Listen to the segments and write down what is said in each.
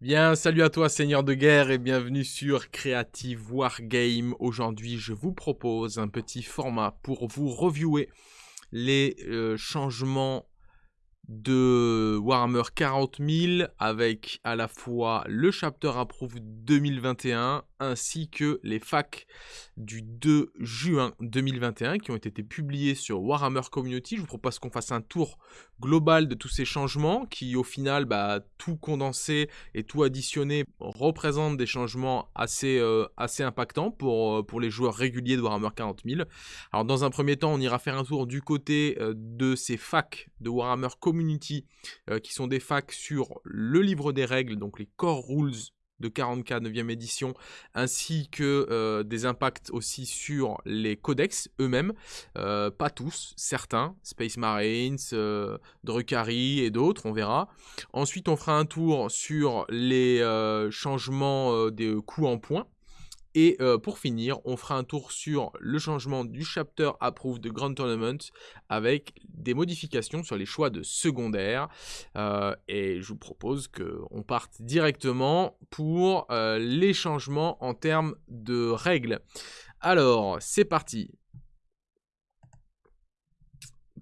Bien, salut à toi Seigneur de guerre et bienvenue sur Creative Wargame. Aujourd'hui, je vous propose un petit format pour vous reviewer les euh, changements de Warhammer 40 000 avec à la fois le chapter approved 2021 ainsi que les facs du 2 juin 2021 qui ont été publiés sur Warhammer Community. Je vous propose qu'on fasse un tour global de tous ces changements qui au final, bah, tout condensé et tout additionné représentent des changements assez, euh, impactants pour, euh, pour les joueurs réguliers de Warhammer 40 000. Alors dans un premier temps, on ira faire un tour du côté euh, de ces facs de Warhammer Community qui sont des facs sur le livre des règles, donc les core rules de 40K 9e édition, ainsi que euh, des impacts aussi sur les codex eux-mêmes, euh, pas tous, certains, Space Marines, euh, Drukhari et d'autres, on verra. Ensuite, on fera un tour sur les changements des coûts en points, et euh, pour finir, on fera un tour sur le changement du chapter approved de Grand Tournament avec des modifications sur les choix de secondaire. Euh, et je vous propose qu'on parte directement pour euh, les changements en termes de règles. Alors, c'est parti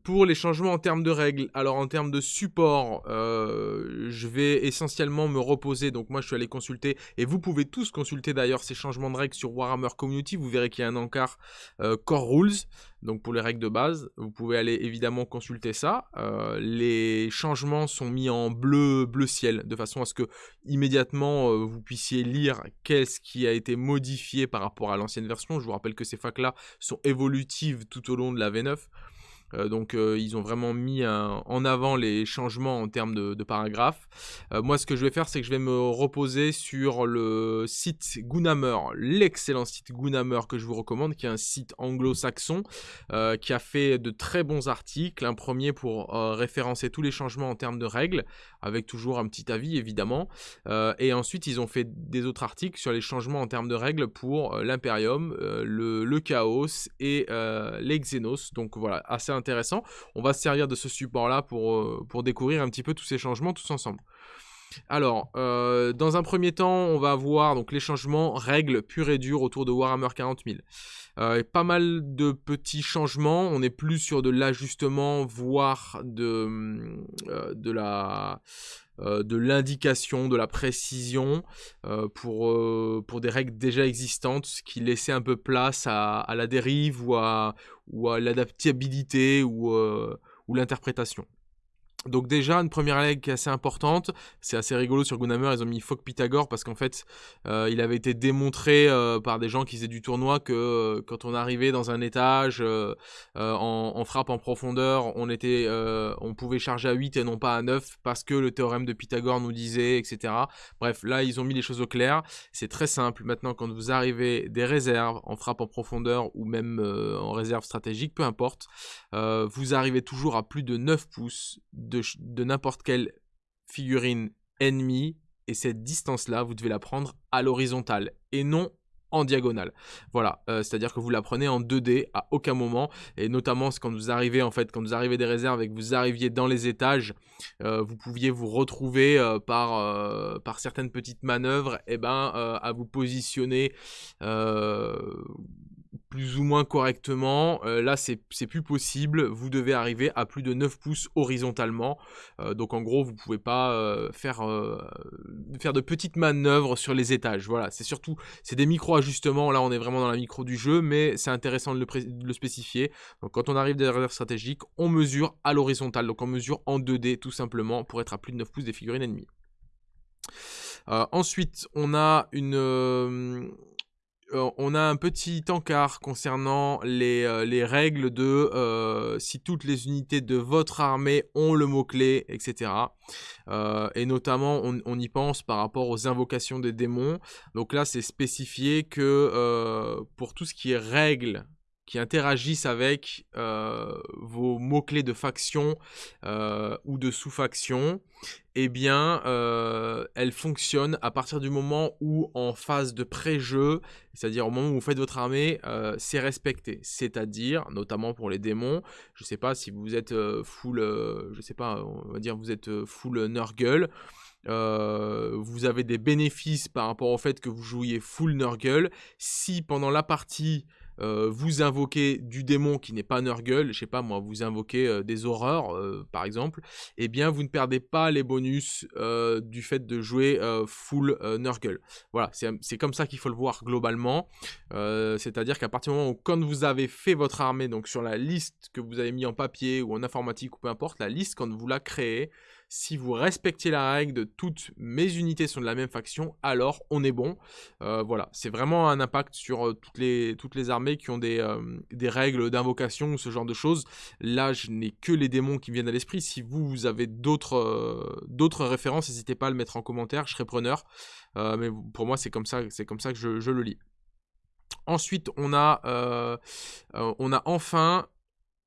pour les changements en termes de règles, alors en termes de support, euh, je vais essentiellement me reposer. Donc moi, je suis allé consulter, et vous pouvez tous consulter d'ailleurs ces changements de règles sur Warhammer Community. Vous verrez qu'il y a un encart euh, Core Rules, donc pour les règles de base. Vous pouvez aller évidemment consulter ça. Euh, les changements sont mis en bleu, bleu ciel, de façon à ce que immédiatement vous puissiez lire qu'est-ce qui a été modifié par rapport à l'ancienne version. Je vous rappelle que ces facs-là sont évolutives tout au long de la V9. Euh, donc euh, ils ont vraiment mis en avant les changements en termes de, paragraphes. Euh, moi ce que je vais faire c'est que je vais me reposer sur le site Gunhammer, l'excellent site Gunhammer que je vous recommande, qui est un site anglo-saxon qui a fait de très bons articles. Un premier pour référencer tous les changements en termes de règles, avec toujours un petit avis évidemment. et ensuite ils ont fait des autres articles sur les changements en termes de règles pour l'Imperium, le, le, Chaos et les Xenos. Donc voilà, assez intéressant. On va se servir de ce support-là pour, euh, pour découvrir un petit peu tous ces changements tous ensemble. Alors, euh, dans un premier temps, on va voir donc les changements règles pures et dures autour de Warhammer 40 000. Euh, pas mal de petits changements. On est plus sur de l'ajustement, voire de, de la de l'indication, de la précision pour, des règles déjà existantes, ce qui laissait un peu place à, la dérive ou à, l'adaptabilité ou, euh, ou l'interprétation. Donc déjà, une première règle qui est assez importante, c'est assez rigolo sur Gunhammer, ils ont mis Fok Pythagore parce qu'en fait, euh, il avait été démontré euh, par des gens qui faisaient du tournoi que euh, quand on arrivait dans un étage en, frappe en profondeur, on, était, on pouvait charger à 8 et non pas à 9 parce que le théorème de Pythagore nous disait, etc. Bref, là, ils ont mis les choses au clair. C'est très simple. Maintenant, quand vous arrivez des réserves en frappe en profondeur ou même en réserve stratégique, peu importe, vous arrivez toujours à plus de 9 pouces de, n'importe quelle figurine ennemie. Et cette distance-là, vous devez la prendre à l'horizontale et non en diagonale. Voilà, euh, c'est-à-dire que vous la prenez en 2D à aucun moment, et notamment quand vous arrivez en fait, quand vous arrivez des réserves et que vous arriviez dans les étages, euh, vous pouviez vous retrouver euh, par, par certaines petites manœuvres, et eh ben à vous positionner plus ou moins correctement. Euh, là, c'est plus possible. Vous devez arriver à plus de 9 pouces horizontalement. Euh, donc, en gros, vous pouvez pas euh, faire, de petites manœuvres sur les étages. Voilà, c'est surtout, c'est des micro-ajustements. Là, on est vraiment dans la micro du jeu, mais c'est intéressant de le, spécifier. Quand on arrive derrière stratégique, on mesure à l'horizontale. Donc, on mesure en 2D, tout simplement, pour être à plus de 9 pouces des figurines ennemies. ensuite, on a une, on a un petit encart concernant les, euh, règles de euh, si toutes les unités de votre armée ont le mot-clé, etc. et notamment, on, on, y pense par rapport aux invocations des démons. Donc là, c'est spécifié que pour tout ce qui est règles qui interagissent avec euh, vos mots-clés de faction euh, ou de sous-faction, eh bien, euh, elle fonctionne à partir du moment où, en phase de pré-jeu, c'est-à-dire au moment où vous faites votre armée, c'est respecté. C'est-à-dire, notamment pour les démons, je ne sais pas si vous êtes full, je sais pas, on va dire vous êtes full Nurgle, vous avez des bénéfices par rapport au fait que vous jouiez full Nurgle. Si pendant la partie, euh, vous invoquez du démon qui n'est pas Nurgle, je sais pas moi, vous invoquez euh, des horreurs euh, par exemple, eh bien vous ne perdez pas les bonus du fait de jouer full Nurgle. Voilà, c'est comme ça qu'il faut le voir globalement. C'est-à-dire qu'à partir du moment où quand vous avez fait votre armée, donc sur la liste que vous avez mis en papier ou en informatique ou peu importe, la liste quand vous la créez, si vous respectez la règle de toutes mes unités sont de la même faction, alors on est bon. Euh, voilà, c'est vraiment un impact sur euh, toutes, les, armées qui ont des, euh, des règles d'invocation ou ce genre de choses. Là, je n'ai que les démons qui me viennent à l'esprit. Si vous, avez d'autres références, n'hésitez pas à le mettre en commentaire, je serai preneur. mais pour moi, c'est comme ça, comme ça que je, le lis. Ensuite, on a enfin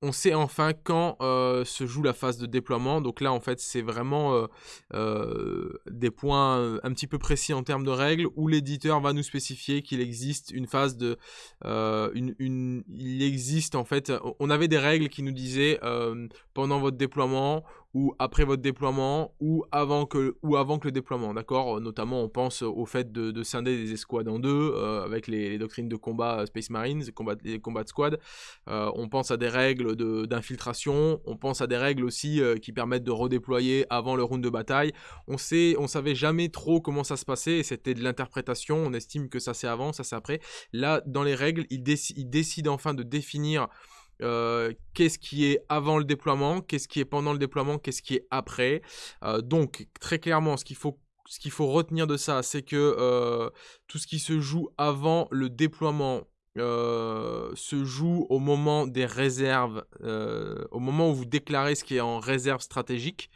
on sait enfin quand euh, se joue la phase de déploiement. Donc là, en fait, c'est vraiment euh, euh, des points un petit peu précis en termes de règles où l'éditeur va nous spécifier qu'il existe une phase de... il existe en fait... On avait des règles qui nous disaient pendant votre déploiement ou après votre déploiement ou avant que, ou avant que le déploiement, d'accord? Notamment, on pense au fait de, scinder des escouades en deux euh, avec les, doctrines de combat euh, Space Marines, les combats de squad. Euh, on pense à des règles d'infiltration, on pense à des règles aussi qui permettent de redéployer avant le round de bataille. On sait, on savait jamais trop comment ça se passait c'était de l'interprétation. On estime que ça c'est avant, ça c'est après. Là, dans les règles, il, il décide enfin de définir euh, qu'est-ce qui est avant le déploiement, qu'est-ce qui est pendant le déploiement, qu'est-ce qui est après. Euh, donc très clairement, ce qu'il faut ce qu'il faut retenir de ça, c'est que euh, tout ce qui se joue avant le déploiement se joue au moment des réserves, au moment où vous déclarez ce qui est en réserve stratégique.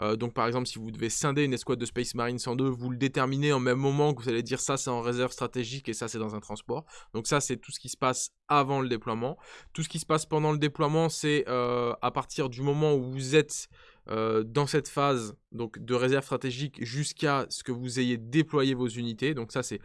Euh, donc par exemple, si vous devez scinder une escouade de Space Marine 102, vous le déterminez en même moment que vous allez dire ça c'est en réserve stratégique et ça c'est dans un transport. Donc ça c'est tout ce qui se passe avant le déploiement. Tout ce qui se passe pendant le déploiement, c'est euh, à partir du moment où vous êtes euh, dans cette phase donc de réserve stratégique jusqu'à ce que vous ayez déployé vos unités. Donc ça c'est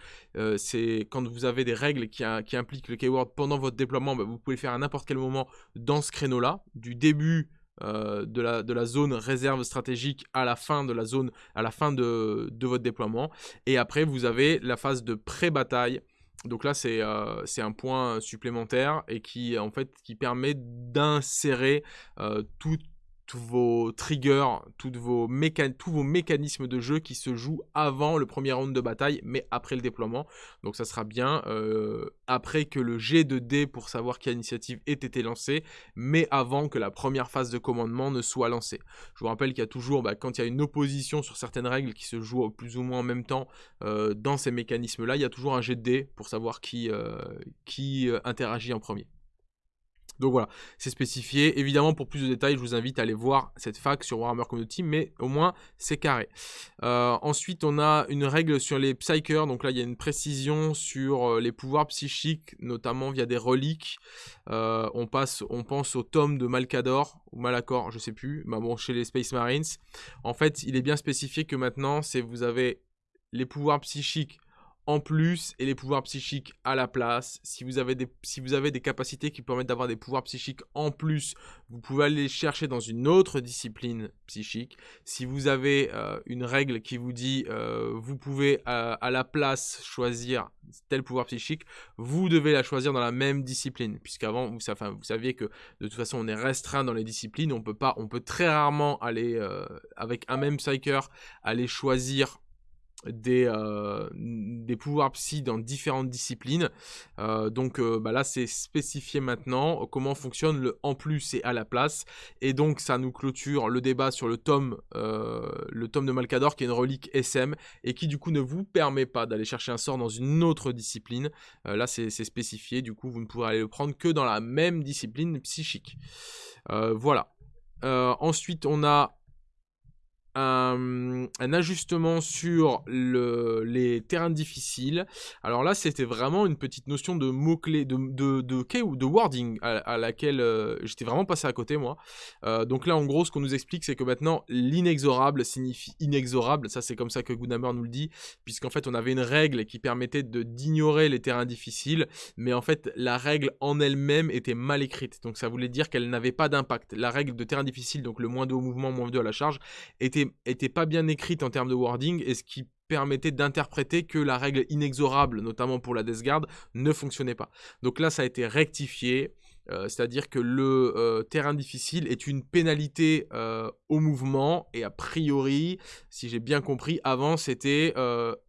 quand vous avez des règles qui, impliquent le keyword pendant votre déploiement, bah, vous pouvez le faire à n'importe quel moment dans ce créneau là, du début euh, de, la, de, la, zone réserve stratégique à la fin de la zone, à la fin de, votre déploiement. Et après, vous avez la phase de pré-bataille. Donc là, c'est euh, un point supplémentaire et qui, en fait, qui permet d'insérer euh, tout tous vos triggers, tous vos mécanismes de jeu qui se jouent avant le premier round de bataille, mais après le déploiement. Donc ça sera bien euh, après que le G de D pour savoir quelle initiative ait été lancée, mais avant que la première phase de commandement ne soit lancée. Je vous rappelle qu'il y a toujours, bah, quand il y a une opposition sur certaines règles qui se jouent plus ou moins en même temps euh, dans ces mécanismes-là, il y a toujours un G de D pour savoir qui, euh, qui interagit en premier. Donc voilà, c'est spécifié. Évidemment, pour plus de détails, je vous invite à aller voir cette fac sur Warhammer Community, mais au moins, c'est carré. Euh, ensuite, on a une règle sur les Psykers. Donc là, il y a une précision sur euh, les pouvoirs psychiques, notamment via des reliques. Euh, on, passe, on pense au tome de Malcador, ou Malacor, je sais plus, mais bon, chez les Space Marines. En fait, il est bien spécifié que maintenant, c'est vous avez les pouvoirs psychiques en plus et les pouvoirs psychiques à la place. Si vous avez des, si vous avez des capacités qui permettent d'avoir des pouvoirs psychiques en plus, vous pouvez aller les chercher dans une autre discipline psychique. Si vous avez euh, une règle qui vous dit euh, vous pouvez euh, à la place choisir tel pouvoir psychique, vous devez la choisir dans la même discipline. Puisqu'avant, vous, vous saviez que de toute façon on est restreint dans les disciplines. On peut pas, on peut très rarement aller avec un même psyker aller choisir des, euh, des pouvoirs psy dans différentes disciplines. Euh, donc euh, bah là, c'est spécifié maintenant comment fonctionne le en plus et à la place. Et donc, ça nous clôture le débat sur le tome, le tome de Malcador, qui est une relique SM, et qui du coup ne vous permet pas d'aller chercher un sort dans une autre discipline. là, c'est spécifié, du coup, vous ne pourrez aller le prendre que dans la même discipline psychique. voilà. ensuite, on a un, ajustement sur le, les terrains difficiles. Alors là, c'était vraiment une petite notion de mots-clés, de, de, de, de wording à, laquelle euh, j'étais vraiment passé à côté, moi. Euh, donc là, en gros, ce qu'on nous explique, c'est que maintenant, l'inexorable signifie inexorable. Ça, c'est comme ça que Goodhammer nous le dit, puisqu'en fait, on avait une règle qui permettait d'ignorer les terrains difficiles, mais en fait, la règle en elle-même était mal écrite. Donc ça voulait dire qu'elle n'avait pas d'impact. La règle de terrain difficile, donc le moins de haut mouvement, moins de à la charge, était était, pas bien écrite en termes de wording et ce qui permettait d'interpréter que la règle inexorable, notamment pour la Death Guard, ne fonctionnait pas. Donc là, ça a été rectifié. Euh, c'est-à-dire que le euh, terrain difficile est une pénalité euh, au mouvement et a priori, si j'ai bien compris, avant c'était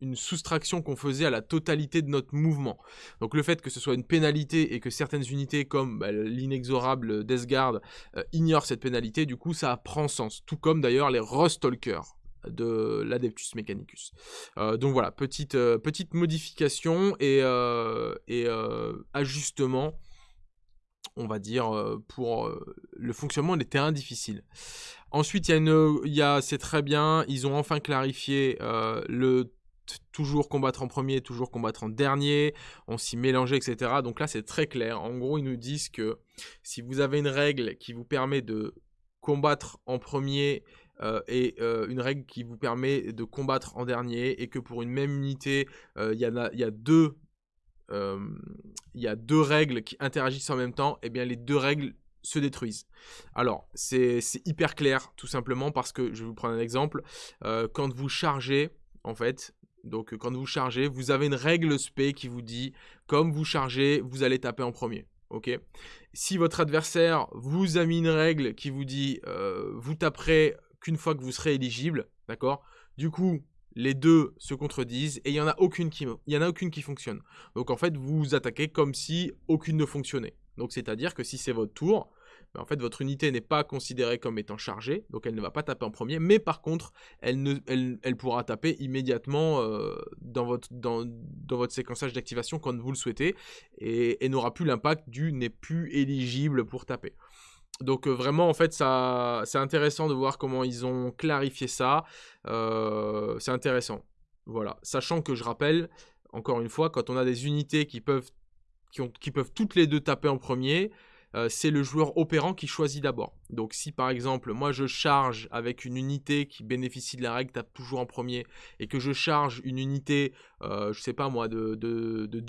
une soustraction qu'on faisait à la totalité de notre mouvement. Donc le fait que ce soit une pénalité et que certaines unités comme bah, l'inexorable Death Guard ignorent cette pénalité, du coup ça prend sens. Tout comme d'ailleurs les Rustalkers de l'Adeptus Mechanicus. donc voilà, petite, modification et ajustement on va dire, pour le fonctionnement des terrains difficiles. Ensuite, c'est très bien, ils ont enfin clarifié le toujours combattre en premier, toujours combattre en dernier, on s'y mélangeait, etc. Donc là, c'est très clair. En gros, ils nous disent que si vous avez une règle qui vous permet de combattre en premier et une règle qui vous permet de combattre en dernier et que pour une même unité, il y, y a deux il y a deux règles qui interagissent en même temps, et eh bien les deux règles se détruisent. Alors, c'est hyper clair, tout simplement, parce que, je vais vous prendre un exemple, quand vous chargez, en fait, donc quand vous chargez, vous avez une règle spé qui vous dit, comme vous chargez, vous allez taper en premier. Ok? Si votre adversaire vous a mis une règle qui vous dit, vous taperez qu'une fois que vous serez éligible, d'accord? Du coup, les deux se contredisent et il n'y en a aucune qui fonctionne. Donc en fait, vous attaquez comme si aucune ne fonctionnait. Donc c'est-à-dire que si c'est votre tour, ben, en fait votre unité n'est pas considérée comme étant chargée, donc elle ne va pas taper en premier, mais par contre, elle, pourra taper immédiatement euh, dans, votre, dans, séquençage d'activation quand vous le souhaitez et, et n'aura plus l'impact du n'est plus éligible pour taper. Donc vraiment, en fait, ça, c'est intéressant de voir comment ils ont clarifié ça. c'est intéressant. Voilà. Sachant que je rappelle, encore une fois, quand on a des unités qui peuvent, qui, peuvent toutes les deux taper en premier, c'est le joueur opérant qui choisit d'abord. Donc si par exemple, moi je charge avec une unité qui bénéficie de la règle tape toujours en premier, et que je charge une unité, je sais pas moi, de, de, de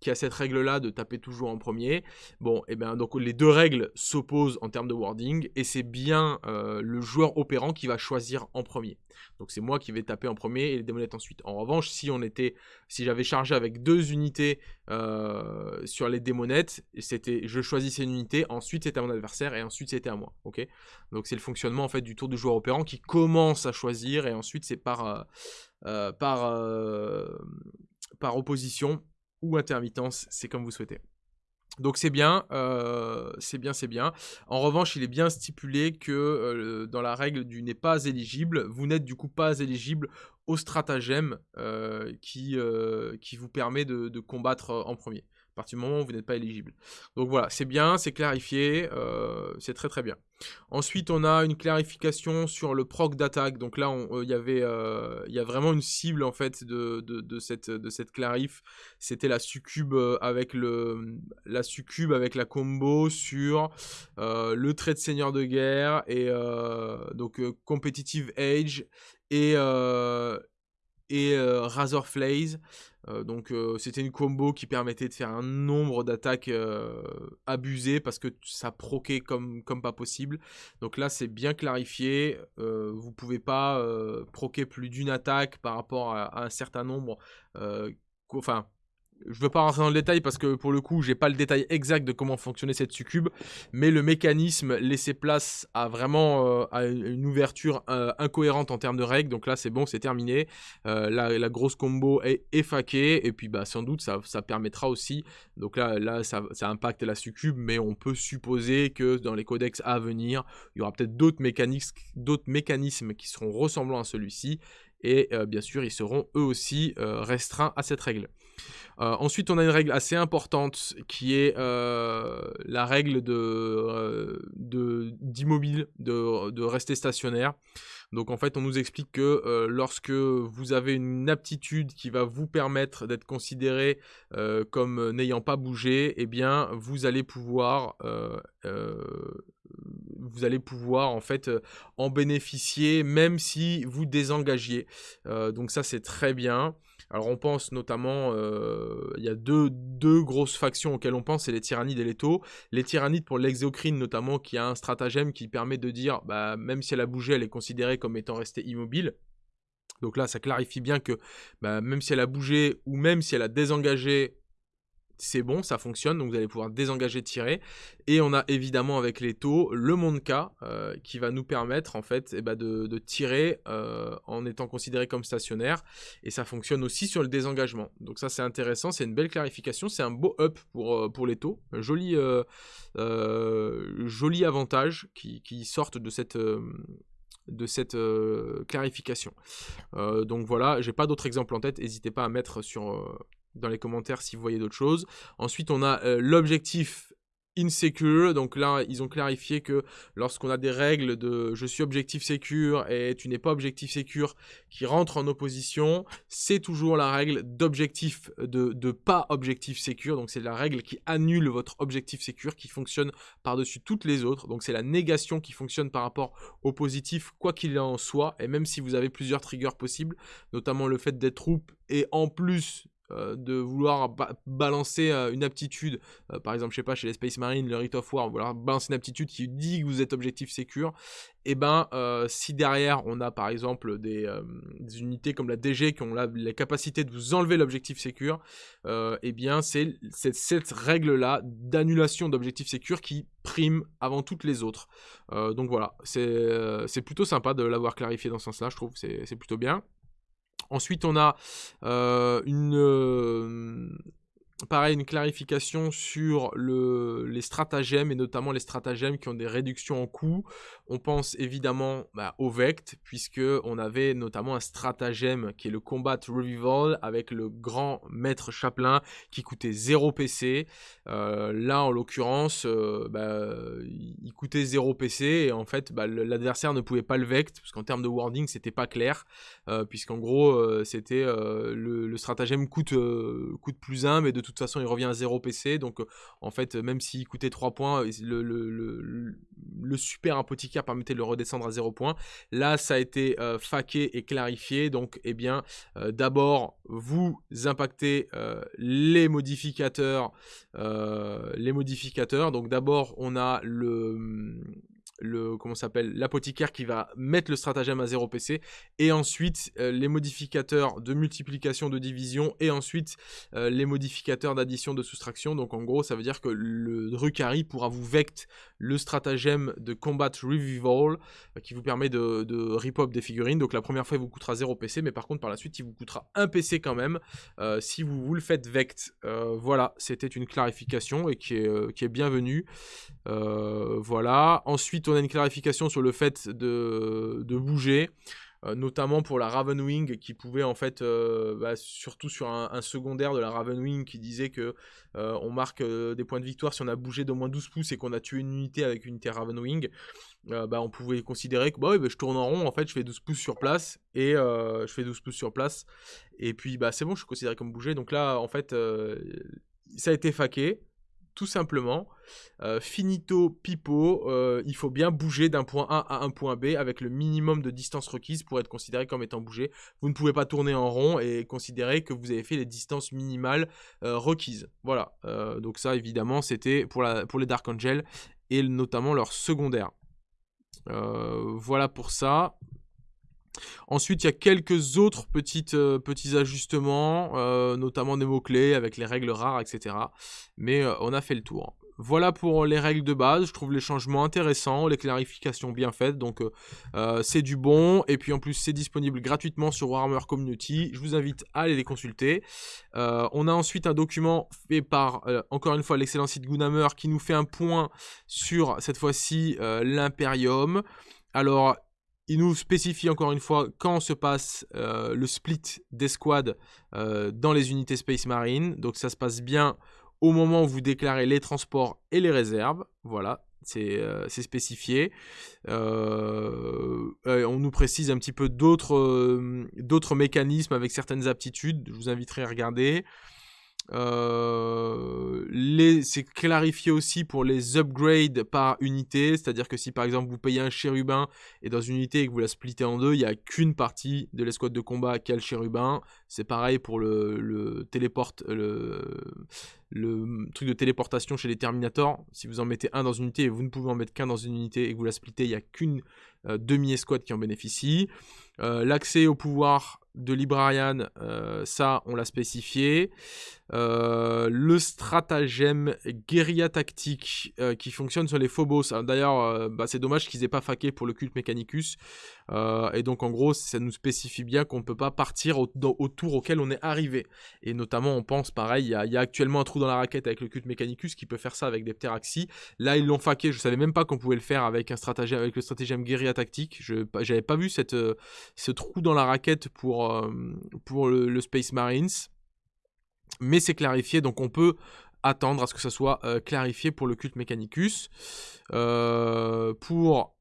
qui a cette règle-là de taper toujours en premier. Bon, et eh bien donc les deux règles s'opposent en termes de wording et c'est bien euh, le joueur opérant qui va choisir en premier. Donc c'est moi qui vais taper en premier et les démonettes ensuite. En revanche, si on était, si j'avais chargé avec deux unités euh, sur les démonettes, c'était, je choisissais une unité, ensuite c'était à mon adversaire et ensuite c'était à moi. Ok? Donc c'est le fonctionnement en fait du tour du joueur opérant qui commence à choisir et ensuite c'est par euh, par par opposition ou intermittence, c'est comme vous souhaitez. Donc c'est bien, euh, c'est bien, c'est bien. En revanche, il est bien stipulé que euh, dans la règle du n'est pas éligible, vous n'êtes du coup pas éligible au stratagème euh, qui, qui vous permet de combattre en premier partir du moment où vous n'êtes pas éligible. Donc voilà, c'est bien, c'est clarifié, euh, c'est très très bien. Ensuite, on a une clarification sur le proc d'attaque. Donc là, euh, il y avait, euh, il y a vraiment une cible en fait de, cette, de cette clarif. C'était la succube avec le, la succube avec la combo sur le trait de seigneur de guerre et donc competitive age et et Razor Flays. Euh, donc c'était une combo qui permettait de faire un nombre d'attaques abusées parce que ça proquait comme, pas possible. Donc là c'est bien clarifié, vous pouvez pas proquer plus d'une attaque par rapport à, à un certain nombre. enfin, je veux pas rentrer dans le détail parce que pour le coup, j'ai pas le détail exact de comment fonctionnait cette succube, mais le mécanisme laissait place à vraiment euh, une ouverture euh, incohérente en termes de règles. Donc là, c'est bon, c'est terminé. Euh, la, grosse combo est effaquée et puis bah sans doute ça, permettra aussi. Donc là, là, ça, impacte la succube, mais on peut supposer que dans les codex à venir, il y aura peut-être d'autres mécanismes qui seront ressemblants à celui-ci et bien sûr, ils seront eux aussi restreints à cette règle. Euh, ensuite, on a une règle assez importante qui est euh, la règle de d'immobile, de, de, rester stationnaire. Donc en fait, on nous explique que euh, lorsque vous avez une aptitude qui va vous permettre d'être considéré comme n'ayant pas bougé, eh bien, vous allez pouvoir vous allez pouvoir en fait en bénéficier même si vous désengagiez. donc ça c'est très bien. Alors on pense notamment, euh, il y a deux, grosses factions auxquelles on pense, c'est les tyrannides et les taux. Les tyrannides pour l'exocrine notamment, qui a un stratagème qui permet de dire, bah, même si elle a bougé, elle est considérée comme étant restée immobile. Donc là, ça clarifie bien que bah, même si elle a bougé ou même si elle a désengagé c'est bon, ça fonctionne, donc vous allez pouvoir désengager, tirer. Et on a évidemment avec les taux le monde euh, qui va nous permettre en fait eh ben, de, tirer euh, en étant considéré comme stationnaire. Et ça fonctionne aussi sur le désengagement. Donc ça c'est intéressant, c'est une belle clarification, c'est un beau up pour, euh, les taux. Joli, joli avantage qui, qui sortent de cette de cette clarification. donc voilà, j'ai pas d'autres exemples en tête, n'hésitez pas à mettre sur, dans les commentaires si vous voyez d'autres choses. Ensuite, on a euh, l'objectif insecure. Donc là, ils ont clarifié que lorsqu'on a des règles de je suis objectif secure et tu n'es pas objectif secure qui rentrent en opposition, c'est toujours la règle d'objectif de, de, pas objectif secure. Donc c'est la règle qui annule votre objectif secure qui fonctionne par-dessus toutes les autres. Donc c'est la négation qui fonctionne par rapport au positif quoi qu'il en soit. Et même si vous avez plusieurs triggers possibles, notamment le fait d'être troupe et en plus euh, de vouloir balancer euh, une aptitude, euh, par exemple, je sais pas, chez les Space Marines, le Rite of War, vouloir balancer une aptitude qui dit que vous êtes objectif sécure, et eh ben si derrière on a par exemple des, unités comme la DG qui ont la, capacité de vous enlever l'objectif sécure, et eh bien c'est cette règle-là d'annulation d'objectif sécure qui prime avant toutes les autres. donc voilà, c'est plutôt sympa de l'avoir clarifié dans ce sens-là, je trouve, c'est plutôt bien. Ensuite, on a euh, une, euh, pareil, une clarification sur le, les stratagèmes et notamment les stratagèmes qui ont des réductions en coût. On pense évidemment bah, au Vect, puisque on avait notamment un stratagème qui est le Combat Revival avec le grand maître Chaplin qui coûtait 0 PC. Euh, là, en l'occurrence, euh, bah, il coûtait 0 PC et en fait, bah, l'adversaire ne pouvait pas le Vect, parce qu'en termes de wording, c'était pas clair, euh, puisqu'en gros, c'était le, le, stratagème coûte, coûte plus 1, mais de toute façon, il revient à 0 PC. Donc, en fait, même s'il coûtait 3 points, le, super apothicaire permettait de le redescendre à 0 points. Là, ça a été euh, faqué et clarifié. Donc, eh bien, euh, d'abord, vous impactez euh, les modificateurs. les modificateurs. Donc, d'abord, on a le le comment s'appelle l'apothicaire qui va mettre le stratagème à 0 PC et ensuite euh, les modificateurs de multiplication de division et ensuite euh, les modificateurs d'addition de soustraction. Donc en gros ça veut dire que le Drukari pourra vous vect le stratagème de combat revival euh, qui vous permet de, de rip des figurines. Donc la première fois il vous coûtera 0 PC mais par contre par la suite il vous coûtera 1 PC quand même si vous, vous le faites vect voilà c'était une clarification et qui est, qui est bienvenue. Voilà. Ensuite on a une clarification sur le fait de, bouger, euh, notamment pour la Ravenwing qui pouvait en fait, euh, bah, surtout sur un, secondaire de la Ravenwing qui disait que euh, on marque des points de victoire si on a bougé d'au moins 12 pouces et qu'on a tué une unité avec une unité Ravenwing. bah, on pouvait considérer que bah, bah, je tourne en rond, en fait je fais 12 pouces sur place et je fais 12 pouces sur place et puis c'est bon, je suis considéré comme bougé. Donc là en fait ça a été faqué tout simplement. Euh, finito pipo, euh, il faut bien bouger d'un point A à un point B avec le minimum de distance requise pour être considéré comme étant bougé. Vous ne pouvez pas tourner en rond et considérer que vous avez fait les distances minimales euh, requises. Voilà, donc ça évidemment c'était pour, pour les Dark Angel et notamment leur secondaire. voilà pour ça. Ensuite, il y a quelques autres petites, euh, petits ajustements, euh, notamment des mots-clés avec les règles rares, etc. Mais euh, on a fait le tour. Voilà pour les règles de base, je trouve les changements intéressants, les clarifications bien faites, donc c'est du bon, et puis en plus c'est disponible gratuitement sur Warhammer Community, je vous invite à aller les consulter. on a ensuite un document fait par, encore une fois, l'excellent site Gunhammer, qui nous fait un point sur, cette fois-ci, l'Imperium. Alors, il nous spécifie encore une fois quand se passe euh, le split des squads euh, dans les unités Space Marine. Donc ça se passe bien au moment où vous déclarez les transports et les réserves. Voilà, c'est euh, spécifié. on nous précise un petit peu d'autres mécanismes avec certaines aptitudes. Je vous inviterai à regarder. C'est clarifié aussi pour les upgrades par unité, c'est-à-dire que si par exemple vous payez un chérubin et dans une unité et que vous la splittez en deux, il n'y a qu'une partie de l'escouade de combat qui a le chérubin. C'est pareil pour le, truc de téléportation chez les Terminators. Si vous en mettez un dans une unité et vous ne pouvez en mettre qu'un dans une unité et que vous la splittez, il n'y a qu'une euh, demi-escouade qui en bénéficie. Euh, l'accès au pouvoir de Librarian, euh, ça on l'a spécifié. Le stratagème guérilla tactique qui fonctionne sur les Phobos. D'ailleurs, bah, c'est dommage qu'ils aient pas faqué pour le culte Mechanicus. Et donc, en gros, ça nous spécifie bien qu'on ne peut pas partir au, tour auquel on est arrivé. Et notamment, on pense pareil, il y, a actuellement un trou dans la raquette avec le culte Mechanicus qui peut faire ça avec des Pteraxi. Là, ils l'ont faqué. Je savais même pas qu'on pouvait le faire avec le stratagème guérilla tactique. Je n'avais pas vu cette, ce trou dans la raquette pour, pour le Space Marines mais c'est clarifié, donc on peut attendre à ce que ça soit euh, clarifié pour le culte Mechanicus. Euh, pour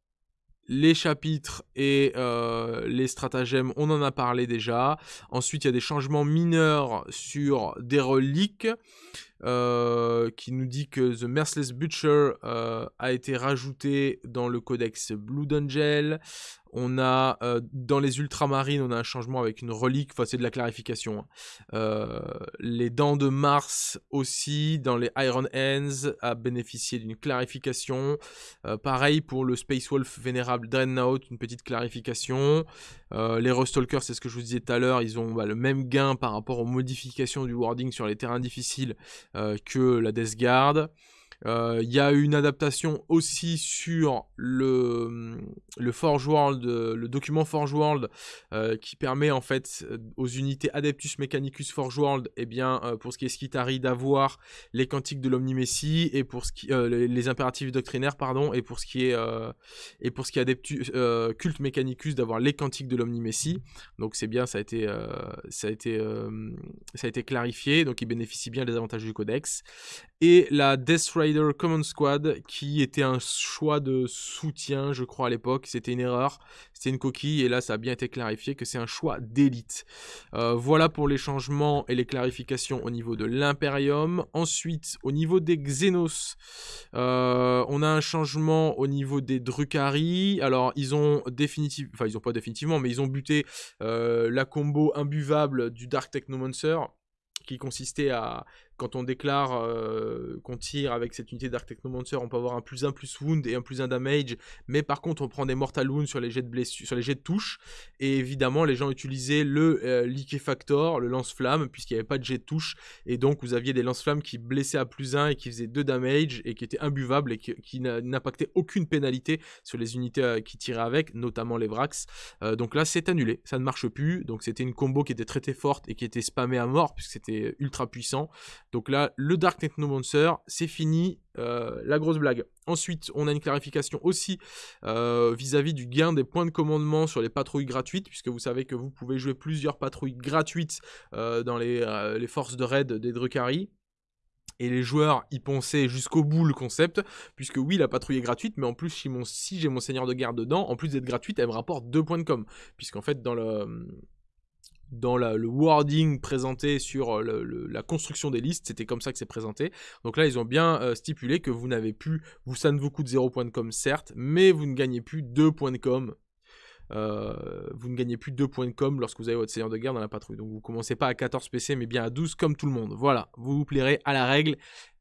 les chapitres et euh, les stratagèmes, on en a parlé déjà. Ensuite, il y a des changements mineurs sur des reliques. qui nous dit que The Merciless Butcher a été rajouté dans le codex Blood Angel. On a euh, dans les ultramarines, on a un changement avec une relique, enfin c'est de la clarification. Hein. Euh, les dents de Mars aussi, dans les Iron Hands, a bénéficié d'une clarification. Euh, pareil pour le Space Wolf Vénérable Dreadnought, une petite clarification. les Rustalkers, c'est ce que je vous disais tout à l'heure, ils ont bah, le même gain par rapport aux modifications du wording sur les terrains difficiles que la Death Guard. Euh, il y a une adaptation aussi sur le, le Forge World, le document Forge World, euh, qui permet en fait euh, aux unités Adeptus Mechanicus Forge World, eh bien, pour ce qui est Skitari, d'avoir les cantiques de l'Omnimessie et pour ce qui, les, impératifs doctrinaires, pardon, et pour ce qui est, et pour ce qui est Adeptus Culte Mechanicus, d'avoir les cantiques de l'Omnimessie. Donc c'est bien, ça a été, ça a été, ça a été clarifié, donc il bénéficie bien des avantages du codex. Et la Death Rider Command Squad, qui était un choix de soutien, je crois, à l'époque. C'était une erreur, c'était une coquille, et là, ça a bien été clarifié que c'est un choix d'élite. Euh, voilà pour les changements et les clarifications au niveau de l'Imperium. Ensuite, au niveau des Xenos, euh, on a un changement au niveau des Drukhari. Alors, ils ont définitivement, enfin, ils ont pas définitivement, mais ils ont buté euh, la combo imbuvable du Dark Technomancer qui consistait à quand on déclare euh, qu'on tire avec cette unité Dark Technomancer, on peut avoir un plus 1 plus wound et un plus 1 damage. Mais par contre, on prend des mortal wounds sur les jets de sur les jets de touche. Et évidemment, les gens utilisaient le euh, le lance-flamme, puisqu'il n'y avait pas de jet de touche. Et donc, vous aviez des lance-flammes qui blessaient à plus 1 et qui faisaient 2 damage et qui étaient imbuvables et qui, n'impactaient aucune pénalité sur les unités euh, qui tiraient avec, notamment les Vrax. donc là, c'est annulé, ça ne marche plus. Donc c'était une combo qui était très très forte et qui était spammée à mort, puisque c'était ultra puissant. Donc là, le Dark Technomancer, c'est fini, euh, la grosse blague. Ensuite, on a une clarification aussi euh, vis-à-vis du gain des points de commandement sur les patrouilles gratuites, puisque vous savez que vous pouvez jouer plusieurs patrouilles gratuites euh, dans les, forces de raid des Drukhari. Et les joueurs y pensaient jusqu'au bout le concept, puisque oui, la patrouille est gratuite, mais en plus, si, j'ai mon seigneur de guerre dedans, en plus d'être gratuite, elle me rapporte 2 points de com. Puisqu'en fait, dans le, dans le wording présenté sur euh, la construction des listes, c'était comme ça que c'est présenté. Donc là, ils ont bien euh, stipulé que vous n'avez plus, vous, ça ne vous coûte 0 points de com, certes, mais vous ne gagnez plus 2 points de com. Euh, vous ne gagnez plus 2 points de com lorsque vous avez votre seigneur de guerre dans la patrouille. Donc vous commencez pas à 14 PC, mais bien à 12 comme tout le monde. Voilà, vous vous plairez à la règle,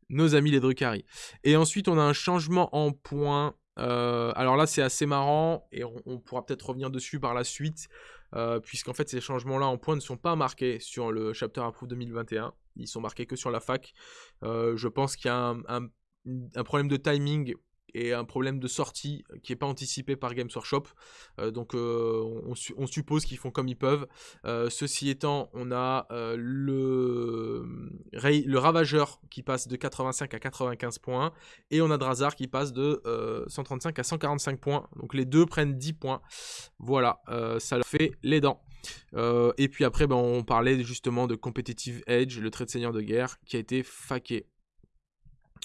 nos amis les Drukhari. Et ensuite, on a un changement en points. Alors là, c'est assez marrant, et on pourra peut-être revenir dessus par la suite. Euh, puisqu'en fait ces changements-là en points ne sont pas marqués sur le Chapter Approve 2021, ils sont marqués que sur la fac. Euh, je pense qu'il y a un, problème de timing et un problème de sortie qui n'est pas anticipé par Games Workshop. Euh, donc euh, on, suppose qu'ils font comme ils peuvent. Euh, ceci étant, on a le, le Ravageur qui passe de 85 à 95 points et on a Drazar qui passe de 135 à 145 points. Donc les deux prennent 10 points. Voilà, ça leur fait les dents. et puis après, ben, on parlait justement de Competitive Edge, le trait de seigneur de guerre, qui a été faqué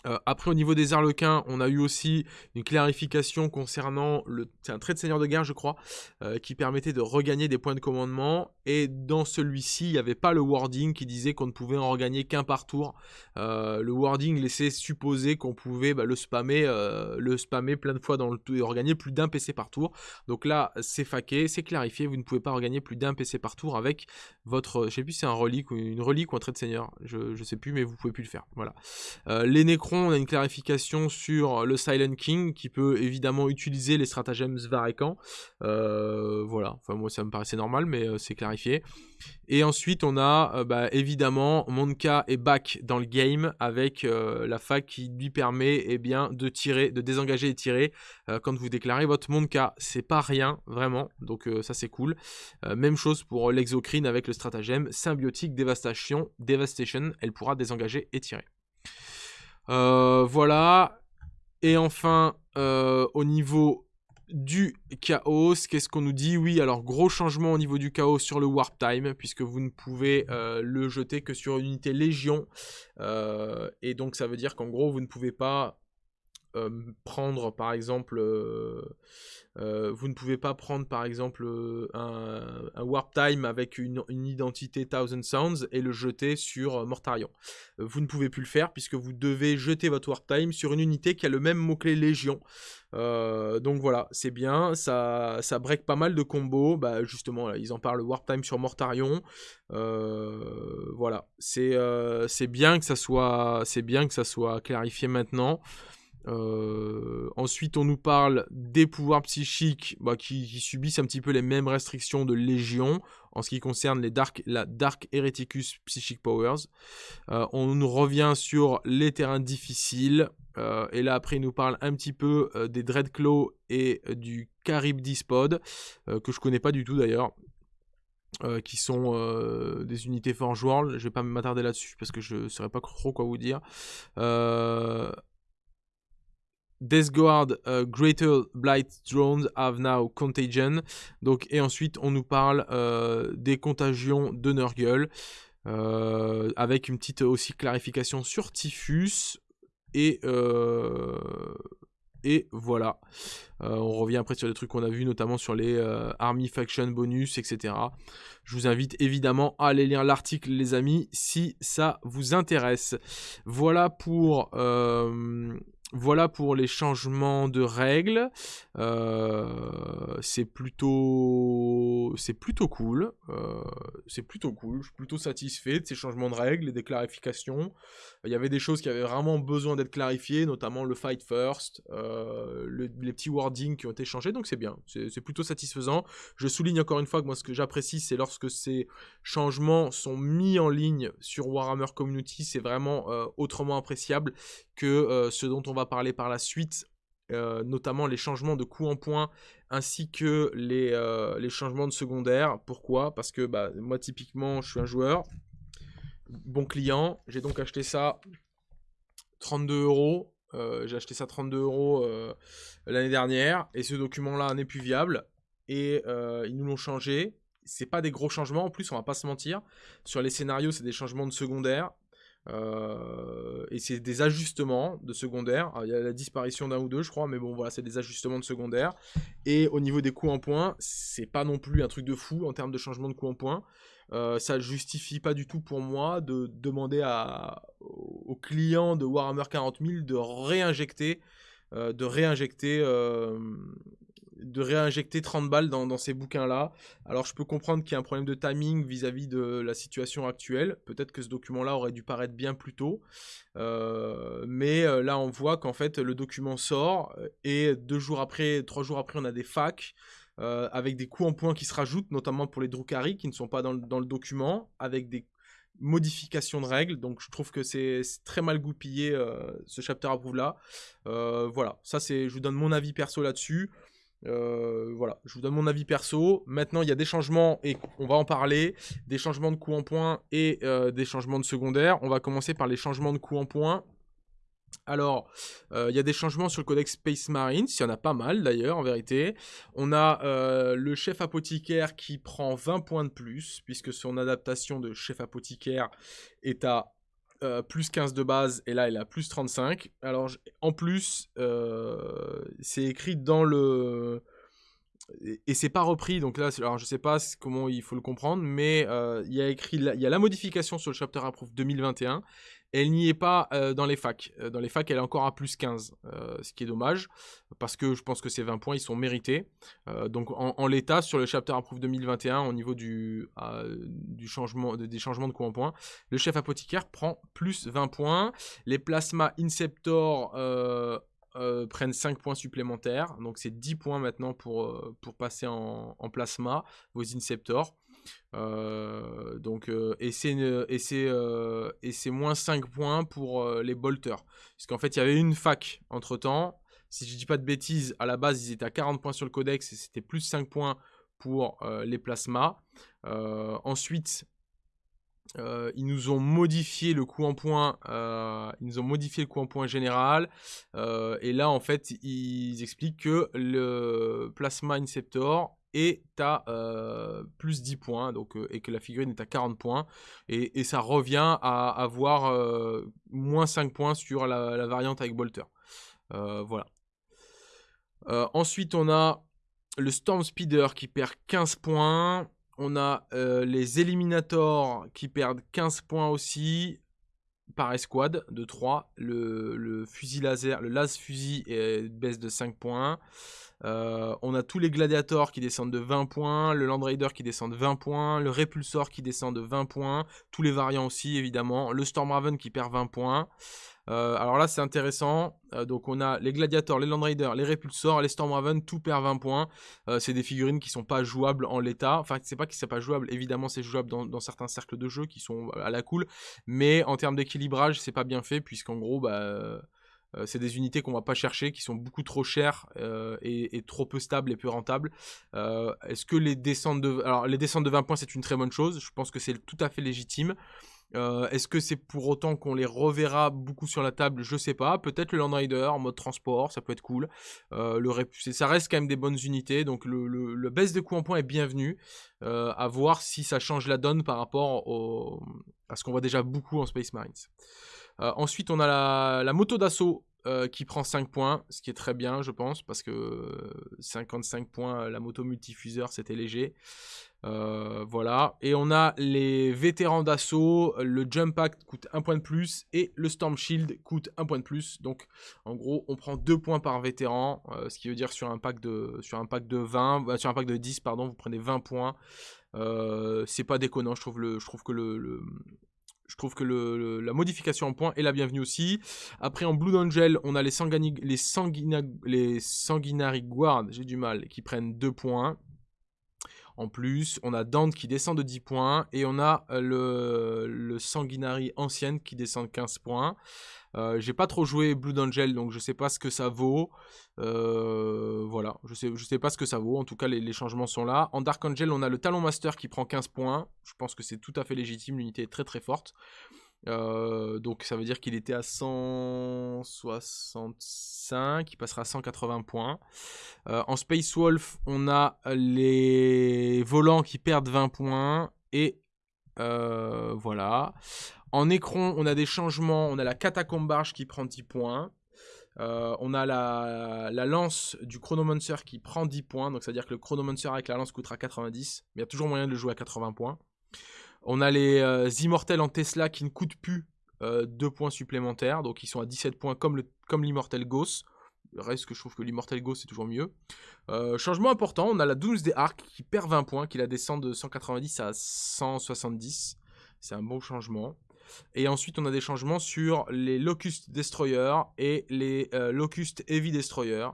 Euh, après, au niveau des arlequins, on a eu aussi une clarification concernant le. C'est un trait de seigneur de guerre, je crois, euh, qui permettait de regagner des points de commandement. Et dans celui-ci, il n'y avait pas le wording qui disait qu'on ne pouvait en regagner qu'un par tour. Euh, le wording laissait supposer qu'on pouvait bah, le spammer, le spammer plein de fois dans le tour et regagner plus d'un PC par tour. Donc là, c'est faqué, c'est clarifié. Vous ne pouvez pas regagner plus d'un PC par tour avec votre. Je sais plus si c'est un relique ou une relique ou un trait de seigneur. Je, ne sais plus, mais vous pouvez plus le faire. Voilà. les on a une clarification sur le Silent King qui peut évidemment utiliser les stratagèmes Svarekan. Euh, voilà, enfin moi ça me paraissait normal, mais euh, c'est clarifié. Et ensuite on a euh, bah, évidemment Monka est back dans le game avec la fac qui lui permet eh bien, de tirer, de désengager et tirer quand vous déclarez votre Monka. C'est pas rien vraiment, donc ça c'est cool. même chose pour l'exocrine avec le stratagème symbiotique dévastation, devastation, elle pourra désengager et tirer. Euh, voilà. Et enfin, euh, au niveau du chaos, qu'est-ce qu'on nous dit? Oui, alors gros changement au niveau du chaos sur le warp time, puisque vous ne pouvez euh, le jeter que sur une unité légion. et donc ça veut dire qu'en gros, vous ne pouvez pas prendre par exemple euh, vous ne pouvez pas prendre par exemple euh, un, Warp Time avec une, identité Thousand Sounds et le jeter sur euh, Mortarion. vous ne pouvez plus le faire puisque vous devez jeter votre Warp Time sur une unité qui a le même mot-clé Légion. donc voilà, c'est bien, ça, ça break pas mal de combos. Bah, justement, ils en parlent Warp Time sur Mortarion. voilà, c'est bien que ça soit, c'est bien que ça soit clarifié maintenant. Euh, ensuite, on nous parle des pouvoirs psychiques bah, qui, subissent un petit peu les mêmes restrictions de Légion en ce qui concerne les Dark, la Dark Hereticus Psychic Powers. Euh, on nous revient sur les terrains difficiles. Euh, et là, après, il nous parle un petit peu des Dreadclaw et du Charybdispod, que je connais pas du tout d'ailleurs. qui sont des unités Forge World. Je vais pas m'attarder là-dessus parce que je ne saurais pas trop quoi vous dire. Death Guard uh, Greater Blight Drones have now contagion. Donc, et ensuite, on nous parle euh, des contagions de Nurgle. Euh, avec une petite aussi clarification sur Typhus. Et, euh, et voilà. on revient après sur des trucs qu'on a vus, notamment sur les Army Faction bonus, etc. Je vous invite évidemment à aller lire l'article, les amis, si ça vous intéresse. Voilà pour voilà pour les changements de règles. Euh, c'est plutôt, cool. Euh, c'est plutôt cool. Je suis plutôt satisfait de ces changements de règles et des clarifications. Il y avait des choses qui avaient vraiment besoin d'être clarifiées, notamment le fight first, euh, les petits wordings qui ont été changés. Donc c'est bien. C'est plutôt satisfaisant. Je souligne encore une fois que moi ce que j'apprécie, c'est lorsque ces changements sont mis en ligne sur Warhammer Community. C'est vraiment autrement appréciable que ce dont on va parler par la suite, euh, notamment les changements de coût en point ainsi que les, euh, les changements de secondaire. Pourquoi? Parce que bah, moi typiquement je suis un joueur, bon client, j'ai donc acheté ça 32 euros. Euh, j'ai acheté ça 32 euros l'année dernière et ce document là n'est plus viable et ils nous l'ont changé. C'est pas des gros changements en plus, on va pas se mentir. Sur les scénarios, c'est des changements de secondaire. Euh, et c'est des ajustements de secondaire. il y a la disparition d'un ou deux, je crois, mais bon, voilà, c'est des ajustements de secondaire. Et au niveau des coûts en points, c'est pas non plus un truc de fou en termes de changement de coûts en points. Euh, ça justifie pas du tout pour moi de demander aux clients de Warhammer 40 000 de réinjecter, euh, de réinjecter euh, de réinjecter 30 balles dans, ces bouquins-là. Alors je peux comprendre qu'il y a un problème de timing vis-à-vis de la situation actuelle. Peut-être que ce document-là aurait dû paraître bien plus tôt. Euh, mais euh, là on voit qu'en fait le document sort euh, et deux jours après, trois jours après on a des facs. avec des coûts en points qui se rajoutent, notamment pour les Drukhari qui ne sont pas dans le, document, avec des modifications de règles. Donc je trouve que c'est très mal goupillé ce chapter approuve là. voilà, ça c'est, je vous donne mon avis perso là-dessus. Euh, voilà, je vous donne mon avis perso. Maintenant, il y a des changements et on va en parler. Des changements de coûts en points et euh, des changements de secondaire. On va commencer par les changements de coûts en points. Alors, euh, il y a des changements sur le codex Space Marines, il y en a pas mal d'ailleurs en vérité. On a le chef apothicaire qui prend 20 points de plus, puisque son adaptation de chef apothicaire est à euh, plus 15 de base, et là, il a plus 35. Alors, en plus, euh, c'est écrit dans le... Et, c'est pas repris, donc là, alors je sais pas comment il faut le comprendre, mais euh, il y a écrit, il y a la modification sur le chapter approve 2021, elle n'y est pas euh, dans les facs. Euh, dans les facs, elle est encore à plus 15, euh, ce qui est dommage, parce que je pense que ces 20 points, ils sont mérités. donc en, l'état, sur le Chapter Approve 2021, au niveau du, changement, des changements de coût en points, le chef apothicaire prend plus 20 points. Les plasma Inceptor prennent 5 points supplémentaires. Donc c'est 10 points maintenant pour, pour passer en, en plasma, vos Inceptors. Euh, donc, euh, et c'est euh, et c'est moins 5 points pour les bolters. Parce qu'en fait, il y avait une fac entre temps. Si je dis pas de bêtises, à la base, ils étaient à 40 points sur le codex et c'était plus 5 points pour les plasmas. ensuite, ils nous ont modifié le coût en points. ils nous ont modifié le coût en points général. et là, en fait, ils expliquent que le Plasma Inceptor et tu as euh, plus 10 points, donc, euh, et que la figurine est à 40 points, et, ça revient à avoir euh, moins 5 points sur la, variante avec Bolter. voilà. ensuite, on a le Storm Speeder qui perd 15 points. On a les Eliminators qui perdent 15 points aussi par escouade de 3. Le, le fusil laser, le las fusil baisse de 5 points. Euh, on a tous les gladiators qui descendent de 20 points, le Land Raider qui descend de 20 points, le Repulsor qui descend de 20 points, tous les variants aussi évidemment, le Storm Raven qui perd 20 points. Euh, alors là c'est intéressant, euh, donc on a les gladiators, les Land Raiders, les Repulsors, les Storm Raven, tout perd 20 points. c'est des figurines qui sont pas jouables en l'état, enfin c'est pas que c'est pas jouable, évidemment c'est jouable dans, dans, certains cercles de jeu qui sont à la cool, mais en termes d'équilibrage c'est pas bien fait puisqu'en gros bah euh, c'est des unités qu'on va pas chercher, qui sont beaucoup trop chères euh, et, trop peu stables et peu rentables. Euh, est-ce que les descentes de... Alors les descentes de 20 points c'est une très bonne chose, je pense que c'est tout à fait légitime. Est-ce que c'est pour autant qu'on les reverra beaucoup sur la table? Je sais pas. Peut-être le Land Rider en mode transport, ça peut être cool. ça reste quand même des bonnes unités, donc le, baisse de coût en points est bienvenu. à voir si ça change la donne par rapport à ce qu'on voit déjà beaucoup en Space Marines. Euh, ensuite, on a la, moto d'assaut euh, qui prend 5 points, ce qui est très bien, je pense, parce que 55 points, la moto multifuseur, c'était léger. Euh, voilà. Et on a les vétérans d'assaut, le Jump Act coûte 1 point de plus et le Storm Shield coûte 1 point de plus. Donc, en gros, on prend 2 points par vétéran, ce qui veut dire sur un pack de, sur un pack de 20, sur un pack de 10, pardon, vous prenez 20 points. c'est pas déconnant, je trouve, le, je trouve que le, je trouve que la modification en point est la bienvenue aussi. Après, en Blue Angel, on a les, Sanguini, Guard, j'ai du mal, qui prennent 2 points. En plus, on a Dante qui descend de 10 points. Et on a euh, le, Sanguinary ancienne qui descend de 15 points. Euh, j'ai pas trop joué Blue Angel, donc je sais pas ce que ça vaut. Euh, voilà, je sais, sais pas ce que ça vaut. En tout cas, les, changements sont là. En Dark Angel, on a le Talon Master qui prend 15 points. Je pense que c'est tout à fait légitime. L'unité est très très forte. Euh, donc ça veut dire qu'il était à 165, il passera à 180 points. en Space Wolf, on a les volants qui perdent 20 points et voilà. En écran, on a des changements. On a la catacombarge qui prend 10 points. Euh, on a la, lance du Chronomancer qui prend 10 points. Donc, c'est-à-dire que le Chronomancer avec la lance coûtera 90. Mais il y a toujours moyen de le jouer à 80 points. On a les euh, immortels en Tesla qui ne coûtent plus 2 euh, points supplémentaires. Donc, ils sont à 17 points comme l'immortel comme Ghost. Reste que je trouve que l'immortel Ghost c'est toujours mieux. changement important, on a la Doomsday Arc qui perd 20 points, qui la descend de 190 à 170. C'est un bon changement. Et ensuite, on a des changements sur les Locust Destroyer et les euh, Locust Heavy Destroyer.